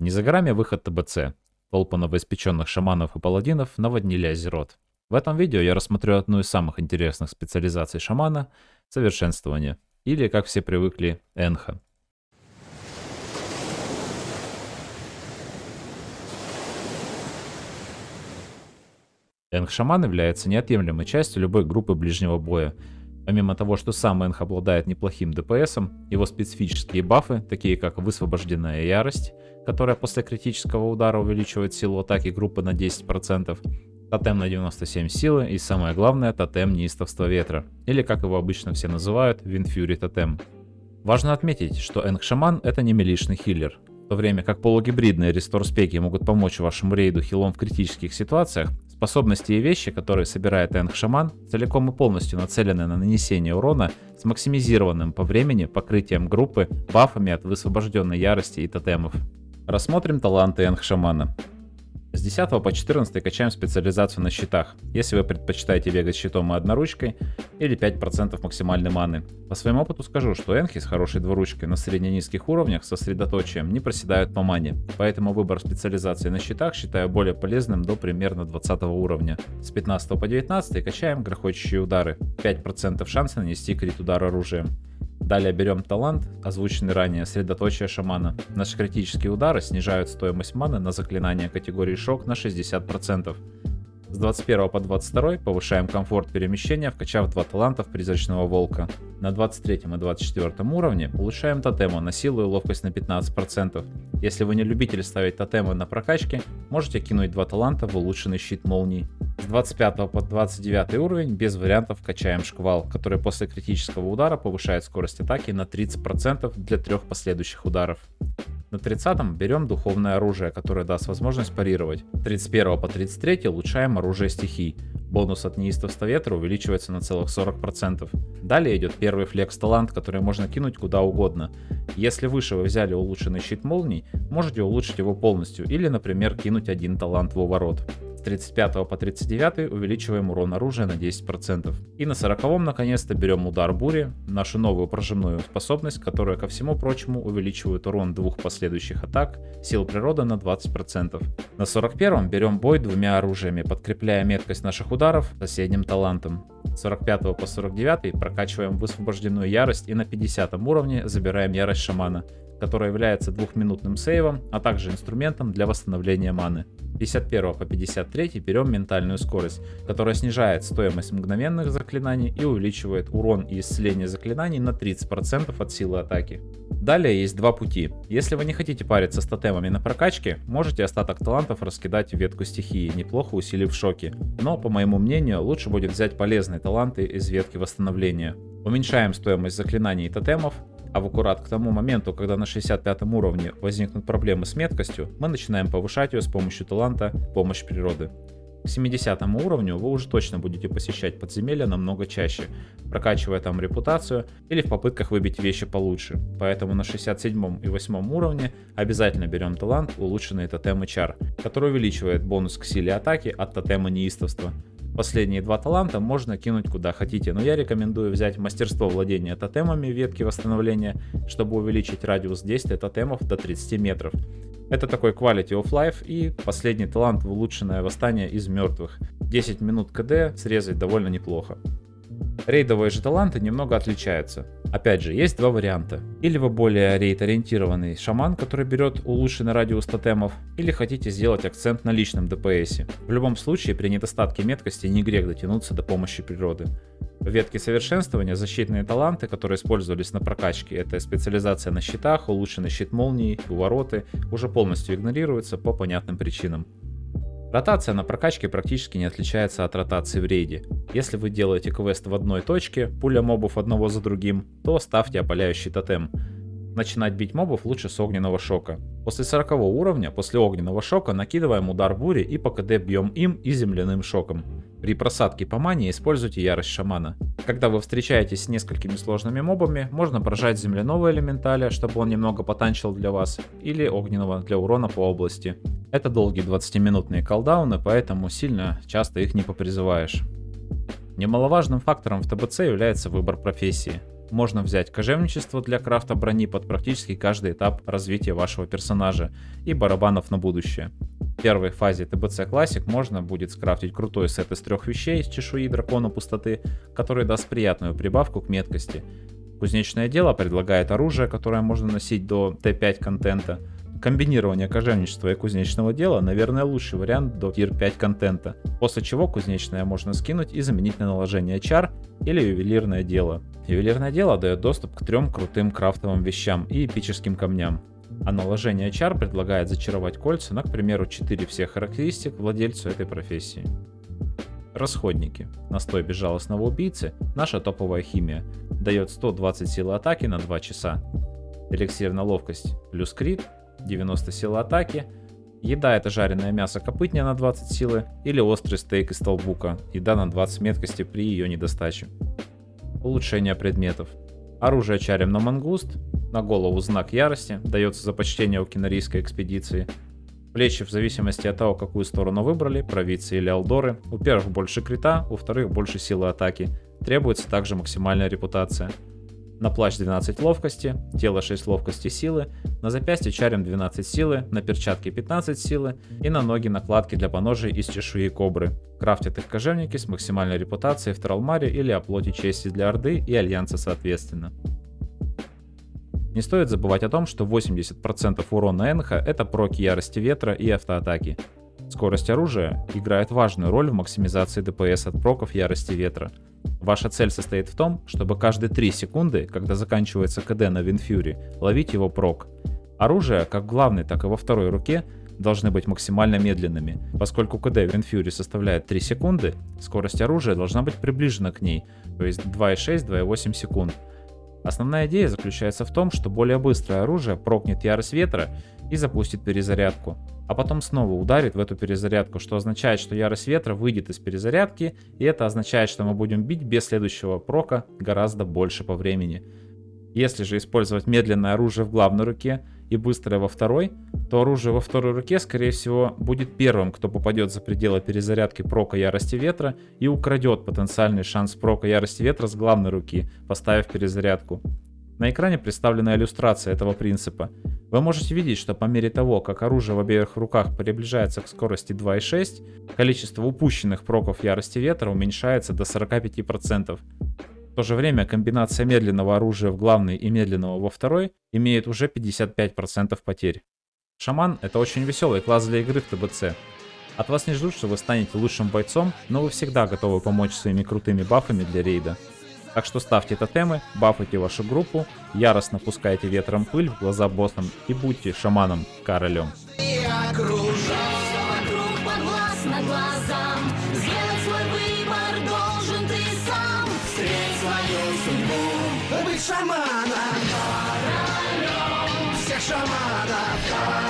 Не за горами выход ТБЦ. Толпы новоиспеченных шаманов и паладинов наводнили Азерот. В этом видео я рассмотрю одну из самых интересных специализаций шамана – совершенствование, или, как все привыкли, энха. Энх-шаман является неотъемлемой частью любой группы ближнего боя. Помимо того, что сам Энх обладает неплохим ДПСом, его специфические бафы, такие как высвобожденная ярость, которая после критического удара увеличивает силу атаки группы на 10%, тотем на 97 силы и самое главное, тотем неистовства ветра, или как его обычно все называют, Винфьюри тотем. Важно отметить, что Энг-шаман это не милишный хиллер, в то время как полугибридные рестор-спеки могут помочь вашему рейду хилом в критических ситуациях, Способности и вещи, которые собирает Энг-шаман, целиком и полностью нацелены на нанесение урона с максимизированным по времени покрытием группы бафами от высвобожденной ярости и тотемов. Рассмотрим таланты Энг-шамана. С 10 по 14 качаем специализацию на щитах, если вы предпочитаете бегать щитом и одноручкой, или 5% максимальной маны. По своему опыту скажу, что энхи с хорошей двуручкой на средне-низких уровнях со сосредоточием не проседают по мане, поэтому выбор специализации на щитах считаю более полезным до примерно 20 уровня. С 15 по 19 качаем грохочущие удары, 5% шанса нанести крит удар оружием. Далее берем талант, озвученный ранее, средоточие шамана. Наши критические удары снижают стоимость маны на заклинание категории шок на 60%. С 21 по 22 повышаем комфорт перемещения, вкачав два талантов призрачного волка. На 23 и 24 уровне улучшаем тотему на силу и ловкость на 15%. Если вы не любитель ставить тотемы на прокачке, можете кинуть два таланта в улучшенный щит молний. С 25 по 29 уровень без вариантов качаем шквал, который после критического удара повышает скорость атаки на 30% для трех последующих ударов. На 30 берем духовное оружие, которое даст возможность парировать. 31 по 33 улучшаем оружие стихий. Бонус от неистовства ветра увеличивается на целых 40%. Далее идет первый флекс талант, который можно кинуть куда угодно. Если выше вы взяли улучшенный щит молний, можете улучшить его полностью или, например, кинуть один талант в уворот. С 35 по 39 увеличиваем урон оружия на 10%. И на 40 наконец-то берем удар бури, нашу новую прожимную способность, которая ко всему прочему увеличивает урон двух последующих атак, сил природы на 20%. На 41 берем бой двумя оружиями, подкрепляя меткость наших ударов соседним талантом. С 45 по 49 прокачиваем высвобожденную ярость и на 50 уровне забираем ярость шамана, которая является двухминутным сейвом, а также инструментом для восстановления маны. 51 по 53 берем ментальную скорость, которая снижает стоимость мгновенных заклинаний и увеличивает урон и исцеление заклинаний на 30% от силы атаки. Далее есть два пути. Если вы не хотите париться с тотемами на прокачке, можете остаток талантов раскидать в ветку стихии, неплохо усилив шоки. Но, по моему мнению, лучше будет взять полезные таланты из ветки восстановления. Уменьшаем стоимость заклинаний и тотемов, а в аккурат к тому моменту, когда на 65 уровне возникнут проблемы с меткостью, мы начинаем повышать ее с помощью таланта «Помощь природы». К 70 уровню вы уже точно будете посещать подземелья намного чаще, прокачивая там репутацию или в попытках выбить вещи получше. Поэтому на 67 и 8 уровне обязательно берем талант улучшенный тотем чар, который увеличивает бонус к силе атаки от тотема неистовства. Последние два таланта можно кинуть куда хотите, но я рекомендую взять мастерство владения тотемами ветки восстановления, чтобы увеличить радиус действия тотемов до 30 метров. Это такой quality of life и последний талант в улучшенное восстание из мертвых. 10 минут КД срезать довольно неплохо. Рейдовые же таланты немного отличаются. Опять же, есть два варианта. Или вы более рейд-ориентированный шаман, который берет улучшенный радиус тотемов, или хотите сделать акцент на личном ДПС. В любом случае, при недостатке меткости не грех дотянуться до помощи природы. В ветке совершенствования защитные таланты, которые использовались на прокачке, это специализация на щитах, улучшенный щит молнии, увороты, уже полностью игнорируются по понятным причинам. Ротация на прокачке практически не отличается от ротации в рейде. Если вы делаете квест в одной точке, пуля мобов одного за другим, то ставьте опаляющий тотем. Начинать бить мобов лучше с огненного шока. После 40 уровня, после огненного шока, накидываем удар бури и по КД бьем им и земляным шоком. При просадке по мане используйте ярость шамана. Когда вы встречаетесь с несколькими сложными мобами, можно прожать земляного элементаля, чтобы он немного потанчил для вас, или огненного для урона по области. Это долгие 20-минутные колдауны, поэтому сильно часто их не попризываешь. Немаловажным фактором в ТБЦ является выбор профессии. можно взять кожевничество для крафта брони под практически каждый этап развития вашего персонажа и барабанов на будущее. В первой фазе ТБЦ Classic можно будет скрафтить крутой сет из трех вещей из чешуи дракона пустоты, который даст приятную прибавку к меткости. Кузнечное дело предлагает оружие, которое можно носить до Т5 контента, Комбинирование кожевничества и кузнечного дела, наверное, лучший вариант до тир 5 контента, после чего кузнечное можно скинуть и заменить на наложение чар или ювелирное дело. Ювелирное дело дает доступ к трем крутым крафтовым вещам и эпическим камням. А наложение чар предлагает зачаровать кольца на, к примеру, 4 всех характеристик владельцу этой профессии. Расходники. Настой безжалостного убийцы – наша топовая химия. Дает 120 силы атаки на 2 часа. Эликсир на ловкость плюс крит 90 силы атаки. Еда это жареное мясо копытня на 20 силы или острый стейк из толбука, еда на 20 меткости при ее недостаче. Улучшение предметов. Оружие чарем на мангуст, на голову знак ярости, дается за почтение у кинорийской экспедиции. Плечи в зависимости от того, какую сторону выбрали, провидцы или алдоры. У первых больше крита, у вторых больше силы атаки. Требуется также максимальная репутация. На плащ 12 ловкости, тело 6 ловкости силы, на запястье чарем 12 силы, на перчатки 15 силы и на ноги накладки для поножей из чешуи кобры. Крафтят их кожевники с максимальной репутацией в Тралмаре или оплоте чести для Орды и Альянса соответственно. Не стоит забывать о том, что 80% урона Энха это проки ярости ветра и автоатаки. Скорость оружия играет важную роль в максимизации ДПС от проков ярости ветра – Ваша цель состоит в том, чтобы каждые 3 секунды, когда заканчивается КД на Винфьюри, ловить его прок. Оружие, как в главной, так и во второй руке, должны быть максимально медленными. Поскольку КД Винфьюри составляет 3 секунды, скорость оружия должна быть приближена к ней, то есть 2,6-2,8 секунд. Основная идея заключается в том, что более быстрое оружие прокнет ярость ветра и запустит перезарядку, а потом снова ударит в эту перезарядку, что означает, что ярость ветра выйдет из перезарядки, и это означает, что мы будем бить без следующего прока гораздо больше по времени. Если же использовать медленное оружие в главной руке и быстрое во второй, то оружие во второй руке, скорее всего, будет первым, кто попадет за пределы перезарядки прока ярости ветра и украдет потенциальный шанс прока ярости ветра с главной руки, поставив перезарядку. На экране представлена иллюстрация этого принципа. Вы можете видеть, что по мере того, как оружие в обеих руках приближается к скорости 2.6, количество упущенных проков ярости ветра уменьшается до 45%. В то же время комбинация медленного оружия в главной и медленного во второй имеет уже 55% потерь. Шаман — это очень веселый класс для игры в ТБЦ. От вас не ждут, что вы станете лучшим бойцом, но вы всегда готовы помочь своими крутыми бафами для рейда. Так что ставьте тотемы, бафайте вашу группу, яростно пускайте ветром пыль в глаза боссам и будьте шаманом-королем. шамана, королем, всех шаманов, королем.